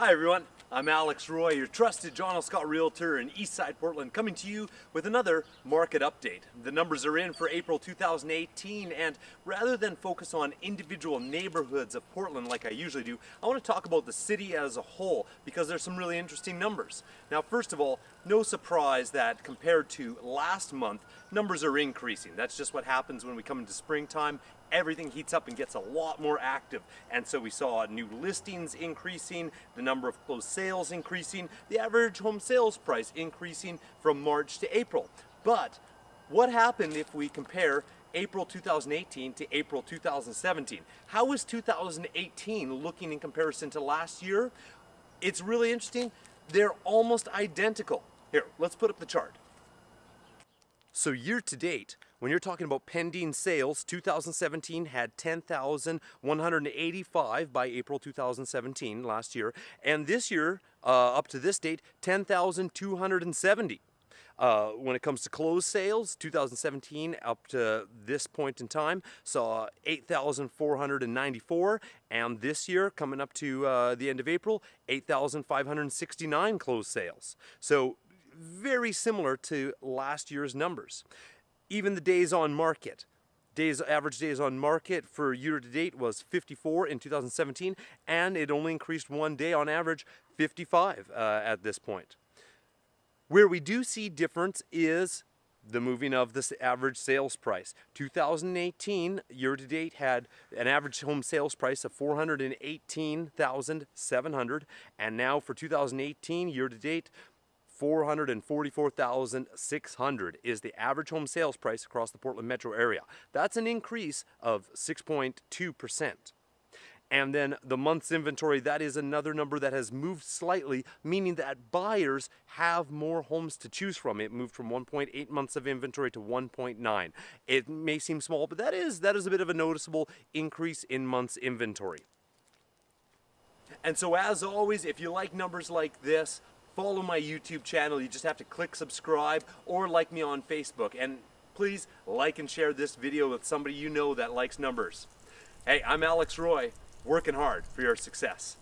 Hi everyone, I'm Alex Roy, your trusted John L. Scott Realtor in Eastside Portland, coming to you with another market update. The numbers are in for April 2018, and rather than focus on individual neighborhoods of Portland like I usually do, I want to talk about the city as a whole because there's some really interesting numbers. Now, first of all, no surprise that compared to last month, numbers are increasing. That's just what happens when we come into springtime everything heats up and gets a lot more active. And so we saw new listings increasing, the number of closed sales increasing, the average home sales price increasing from March to April. But what happened if we compare April 2018 to April 2017? How is 2018 looking in comparison to last year? It's really interesting. They're almost identical. Here, let's put up the chart. So year to date, when you're talking about pending sales, 2017 had 10,185 by April 2017 last year, and this year, uh, up to this date, 10,270. Uh, when it comes to closed sales, 2017 up to this point in time saw 8,494, and this year, coming up to uh, the end of April, 8,569 closed sales. So very similar to last year's numbers. Even the days on market. Days, average days on market for year to date was 54 in 2017 and it only increased one day on average 55 uh, at this point. Where we do see difference is the moving of this average sales price. 2018 year to date had an average home sales price of 418,700 and now for 2018 year to date 444,600 is the average home sales price across the Portland metro area. That's an increase of 6.2%. And then the month's inventory, that is another number that has moved slightly, meaning that buyers have more homes to choose from. It moved from 1.8 months of inventory to 1.9. It may seem small, but that is, that is a bit of a noticeable increase in months inventory. And so as always, if you like numbers like this, follow my YouTube channel. You just have to click subscribe or like me on Facebook. And please like and share this video with somebody you know that likes numbers. Hey, I'm Alex Roy, working hard for your success.